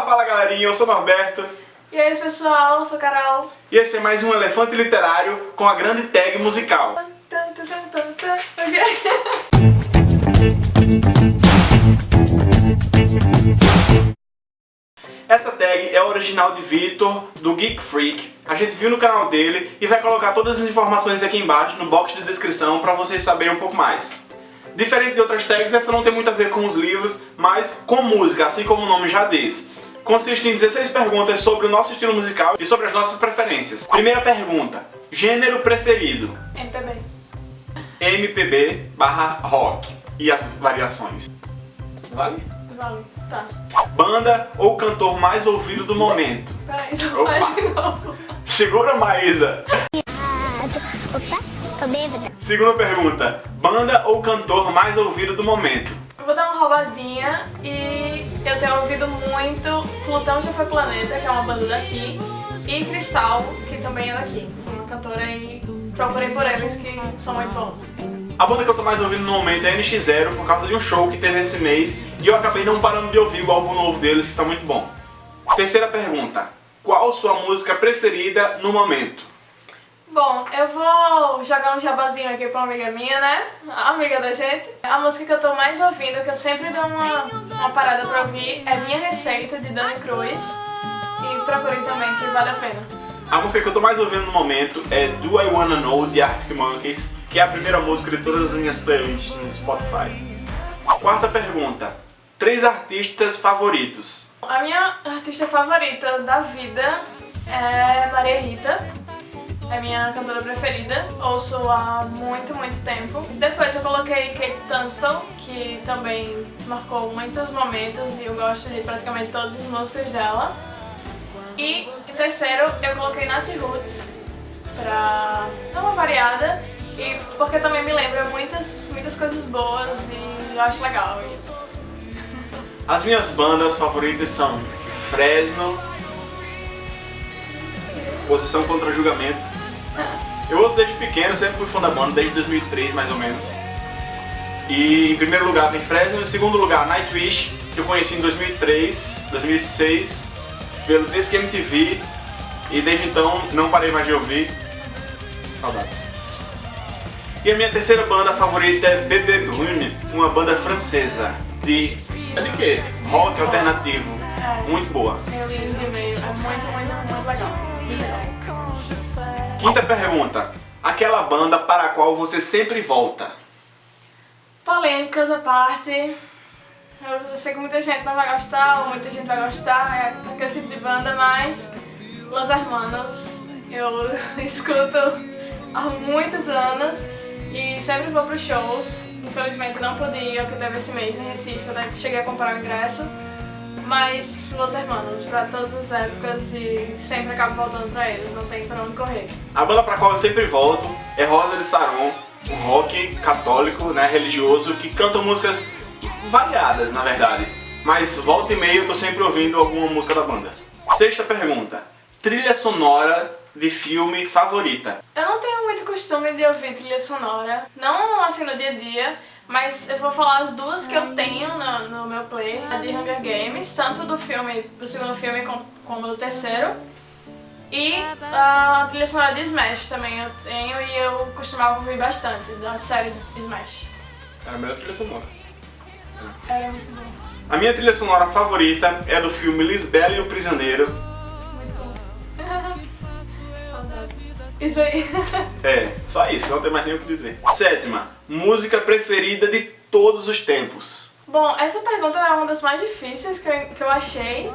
Fala, fala galerinha, eu sou Norberto. E aí pessoal, eu sou Carol. E esse é mais um Elefante Literário com a grande tag musical. Essa tag é original de Vitor, do Geek Freak. A gente viu no canal dele e vai colocar todas as informações aqui embaixo no box de descrição para vocês saberem um pouco mais. Diferente de outras tags, essa não tem muito a ver com os livros, mas com música, assim como o nome já diz. Consiste em 16 perguntas sobre o nosso estilo musical e sobre as nossas preferências. Primeira pergunta. Gênero preferido? MPB. MPB barra rock. E as variações? Vale? Vale, tá. Banda ou cantor mais ouvido do momento? Peraí, só faz de novo. Segura, Maísa. Opa, tô bêbada. Segunda pergunta. Banda ou cantor mais ouvido do momento? Vou dar uma roubadinha e eu tenho ouvido muito Plutão Já Foi Planeta, que é uma banda daqui, e Cristal, que também é daqui. Uma cantora e procurei por eles que são muito bons. A banda que eu tô mais ouvindo no momento é NX0 por causa de um show que teve esse mês e eu acabei não parando de ouvir o álbum novo deles que tá muito bom. Terceira pergunta. Qual sua música preferida no momento? Bom, eu vou jogar um jabazinho aqui pra uma amiga minha, né? A amiga da gente. A música que eu tô mais ouvindo, que eu sempre dou uma, uma parada pra ouvir, é Minha Receita, de Dani Cruz. E procurem também, que vale a pena. A música que eu tô mais ouvindo no momento é Do I Wanna Know, de Arctic Monkeys, que é a primeira música de todas as minhas playlists no Spotify. Quarta pergunta. Três artistas favoritos. A minha artista favorita da vida é Maria Rita. É minha cantora preferida, ouço há muito, muito tempo. Depois eu coloquei Kate Tunstall, que também marcou muitos momentos e eu gosto de praticamente todas as músicas dela. E em terceiro eu coloquei Nat Roots, pra dar uma variada e porque também me lembra muitas, muitas coisas boas e eu acho legal isso. As minhas bandas favoritas são Fresno, Posição contra Julgamento. Eu ouço desde pequeno, sempre fui fã da banda, desde 2003 mais ou menos. E em primeiro lugar vem Fresno, em segundo lugar Nightwish, que eu conheci em 2003, 2006, pelo Disque MTV, e desde então não parei mais de ouvir. Saudades. E a minha terceira banda favorita é Bebê Brune, uma banda francesa de... é de quê? Rock alternativo. Muito boa. É muito, muito. Muito legal. Quinta pergunta. Aquela banda para a qual você sempre volta. Polêmicas à parte, eu sei que muita gente não vai gostar, ou muita gente vai gostar, é aquele tipo de banda, mas Los Hermanos eu escuto há muitos anos e sempre vou para os shows. Infelizmente não pude ir que teve esse mês em Recife, eu cheguei a comprar o ingresso. Mas Los Hermanos, pra todas as épocas e sempre acabo voltando pra eles, não tem pra onde correr. A banda para a qual eu sempre volto é Rosa de Saron, um rock católico, né, religioso, que canta músicas variadas, na verdade. Mas volta e meia eu tô sempre ouvindo alguma música da banda. Sexta pergunta. Trilha sonora de filme favorita. Eu não tenho muito costume de ouvir trilha sonora, não assim no dia a dia, mas eu vou falar as duas que eu tenho no, no meu play, a de Hunger Games, tanto do filme, do segundo filme como, como do terceiro. E a trilha sonora de Smash também eu tenho e eu costumava ouvir bastante, da série Smash. É a melhor trilha sonora. Era muito bom. A minha trilha sonora favorita é do filme Lisbela e o Prisioneiro. Isso aí. É, só isso, não tem mais nem o que dizer. Sétima. Música preferida de todos os tempos. Bom, essa pergunta é uma das mais difíceis que eu, que eu achei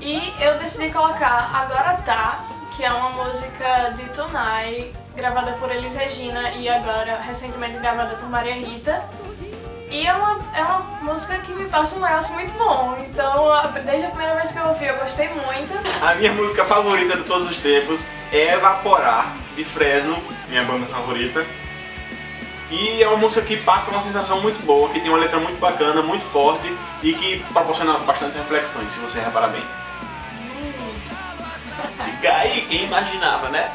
e eu decidi colocar Agora Tá, que é uma música de Tunai, gravada por Elis Regina e agora recentemente gravada por Maria Rita. E é uma, é uma música que me passa um negócio muito bom, então desde a primeira vez que eu ouvi eu gostei muito. A minha música favorita de todos os tempos Evaporar, de Fresno, minha banda favorita. E é uma música que passa uma sensação muito boa, que tem uma letra muito bacana, muito forte e que proporciona bastante reflexões, se você reparar bem. Fica aí, quem imaginava, né?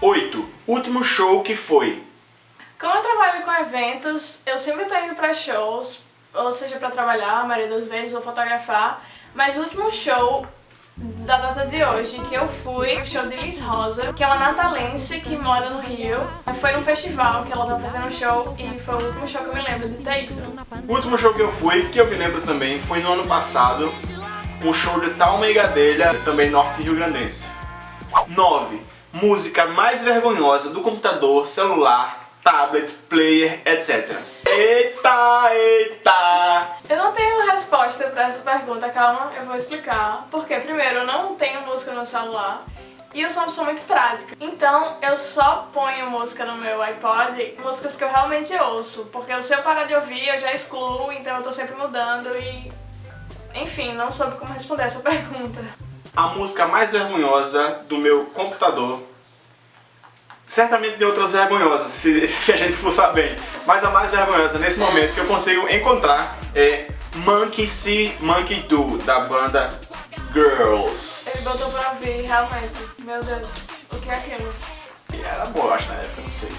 8. Último show que foi. Como eu trabalho com eventos, eu sempre tô indo pra shows, ou seja, pra trabalhar, a maioria das vezes, ou fotografar, Mas o último show da data de hoje, que eu fui, o show de Liz Rosa, que é uma natalense que mora no Rio. Foi num festival que ela tá fazendo um show e foi o último show que eu me lembro de ter ido. O último show que eu fui, que eu me lembro também, foi no ano passado, um show de Tal Meigadelha, também norte rio-grandense. 9. Música mais vergonhosa do computador, celular, tablet, player, etc. Eita, eita! Eu não tenho resposta pra essa pergunta, calma, eu vou explicar. Porque, primeiro, eu não tenho música no celular. E eu sou uma pessoa muito prática. Então, eu só ponho música no meu iPod, músicas que eu realmente ouço. Porque se eu parar de ouvir, eu já excluo, então eu tô sempre mudando e... Enfim, não soube como responder essa pergunta. A música mais vergonhosa do meu computador Certamente tem outras vergonhosas, se, se, a gente for saber. Mas a mais vergonhosa nesse momento que eu consigo encontrar é Monkey See, Monkey Do, da banda Girls. Ele botou pra ouvir, realmente. Meu Deus, o que é aquilo? E era boa, acho, na época, não sei.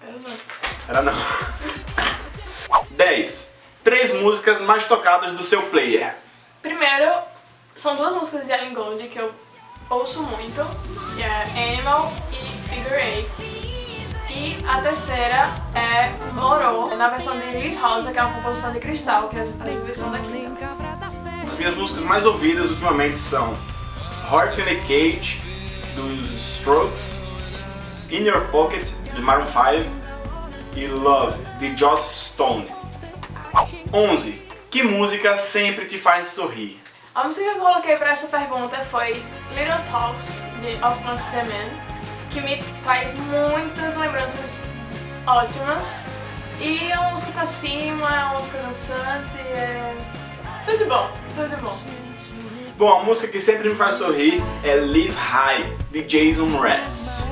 Era não. Era não. 10. Três músicas mais tocadas do seu player. Primeiro, são duas músicas de Ellen Gold que eu ouço muito, que é Animal Figure Eight. E a terceira é Moro, na versão de Liz Rosa, que é uma composição de cristal, que é a versão daqui. As minhas músicas mais ouvidas ultimamente são Heart in a Cage, dos Strokes, In Your Pocket, de Maroon 5 e Love, de Joss Stone. 11. Que música sempre te faz sorrir? A música que eu coloquei para essa pergunta foi Little Talks, de Of Monsters and Men que me traz muitas lembranças ótimas. E é uma música pra cima, é uma música dançante, é... Tudo bom, tudo bom. Bom, a música que sempre me faz sorrir é Live High, de Jason Mraz.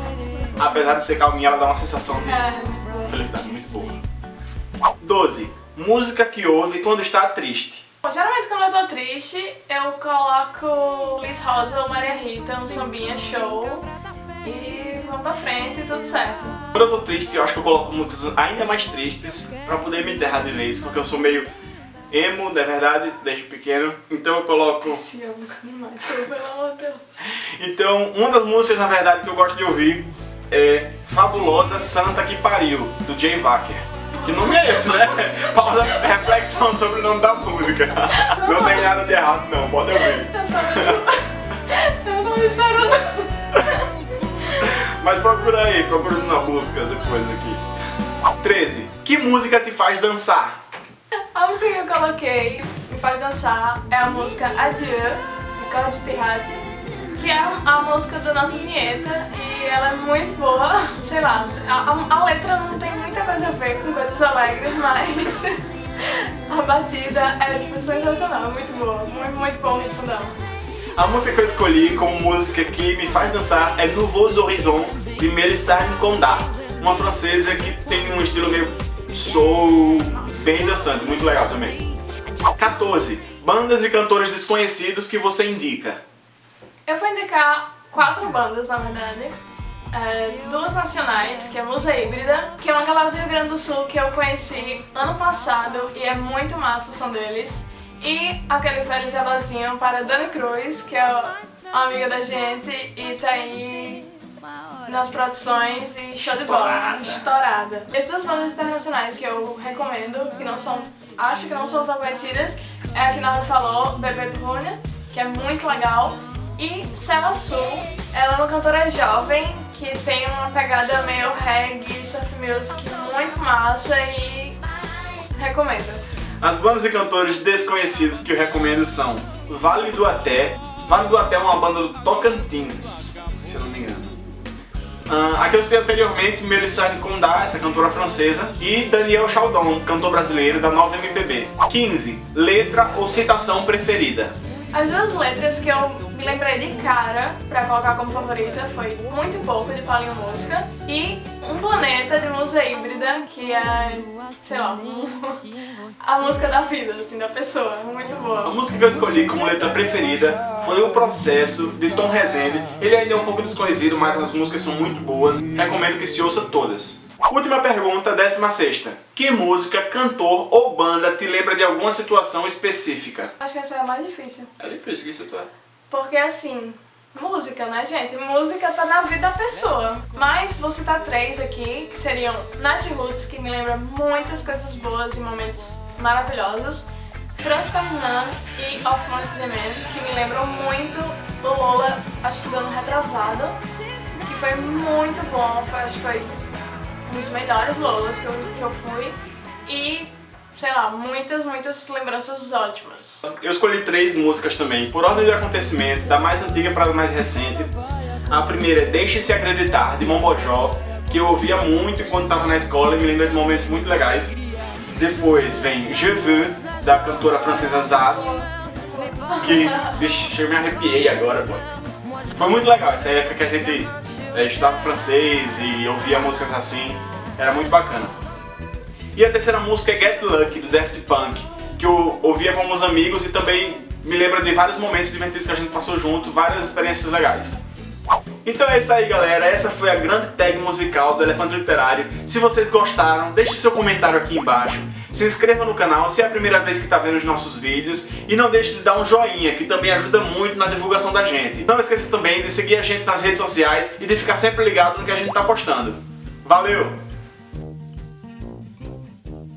Apesar de ser calminha, ela dá uma sensação de é, felicidade muito boa. 12. Música que ouve quando está triste. Bom, geralmente quando eu tô triste, eu coloco Liz Rosa ou Maria Rita, um sambinha show e vamos pra frente e tudo certo. Quando eu tô triste, eu acho que eu coloco músicas ainda mais tristes pra poder me enterrar de vez, porque eu sou meio emo, na verdade, desde pequeno, então eu coloco... Esse amo que pelo amor de Deus. Então, uma das músicas, na verdade, que eu gosto de ouvir é Fabulosa Santa Que Pariu, do Jay Wacker. Que nome é esse, né? Pausa, reflexão sobre o nome da música. Não tem nada de errado não, pode ouvir. Eu não esperando. Mas procura aí, procura na busca depois aqui. 13. Que música te faz dançar? A música que eu coloquei me faz dançar é a música Adieu, de Carlos Pirati, que é a música da nossa vinheta e ela é muito boa. Sei lá, a, a letra não tem muita coisa a ver com coisas alegres, mas a batida é tipo sensacional, muito boa, muito, muito bom o ritmo dela. A música que eu escolhi como música que me faz dançar é Nouveaux Horizons, de Mélissane Condá, uma francesa que tem um estilo meio soul, bem dançante, muito legal também. 14. Bandas e cantores desconhecidos que você indica. Eu vou indicar quatro bandas, na verdade. É, duas nacionais, que é Musa Híbrida, que é uma galera do Rio Grande do Sul que eu conheci ano passado e é muito massa o som deles. E aquele velho jabazinho para Dani Cruz, que é uma amiga da gente e tá aí nas produções e show de bola, estourada. As duas bandas internacionais que eu recomendo, que não são, acho que não são tão conhecidas, é a que Nova falou, Bebê Bruna, que é muito legal, e Cela Sul, ela é uma cantora jovem que tem uma pegada meio reggae, surf music muito massa e recomendo. As bandas e cantores desconhecidos que eu recomendo são Vale do Até. Vale do Até é uma banda do Tocantins, se eu não me engano. Uh, aqui eu citei anteriormente Melissane Condá, essa cantora francesa, e Daniel Chaldon, cantor brasileiro da Nova MPB. 15. Letra ou citação preferida? As duas letras que eu me lembrei de cara pra colocar como favorita foi Muito Pouco, de Paulinho Mosca, e Um Planeta, de Musa Híbrida, que é, sei lá, a música da vida, assim, da pessoa, muito boa. A música que eu escolhi como letra preferida foi O Processo, de Tom Rezende. Ele ainda é um pouco desconhecido, mas as músicas são muito boas, recomendo que se ouça todas. Última pergunta, décima sexta. Que música, cantor ou banda te lembra de alguma situação específica? Acho que essa é a mais difícil. É difícil, que é. Porque assim, música, né, gente? Música tá na vida da pessoa. Mas vou citar três aqui, que seriam Night Roots, que me lembra muitas coisas boas e momentos maravilhosos. Franz Ferdinand e Of Monsters the Man, que me lembram muito o Lola, acho que do ano retrasado, que foi muito bom, foi, acho que foi um dos melhores Lolas que eu, que eu fui. E, sei lá, muitas, muitas lembranças ótimas. Eu escolhi três músicas também, por ordem de acontecimento, da mais antiga para a mais recente. A primeira é Deixe-se Acreditar, de Mombojó, que eu ouvia muito enquanto estava na escola e me lembra de momentos muito legais. Depois vem Je Veux, da cantora francesa Zaz, que, vixe, eu me arrepiei agora, pô. Foi muito legal, essa época que a gente é, estudava francês e ouvia músicas assim, era muito bacana. E a terceira música é Get Lucky, do Daft Punk, que eu ouvia com alguns amigos e também me lembra de vários momentos divertidos que a gente passou junto, várias experiências legais. Então é isso aí galera, essa foi a grande tag musical do Elefante Literário. Se vocês gostaram, deixe seu comentário aqui embaixo. Se inscreva no canal se é a primeira vez que está vendo os nossos vídeos e não deixe de dar um joinha, que também ajuda muito na divulgação da gente. Não esqueça também de seguir a gente nas redes sociais e de ficar sempre ligado no que a gente está postando. Valeu!